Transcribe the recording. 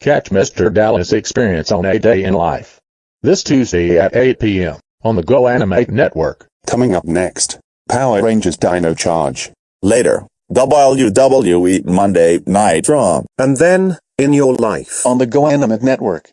Catch Mr. Dallas Experience on A Day in Life. This Tuesday at 8 p.m. on the Go Animate Network. Coming up next, Power Rangers Dino Charge. Later, WWE Monday Night Raw. And then, in your life. On the Go Animate Network.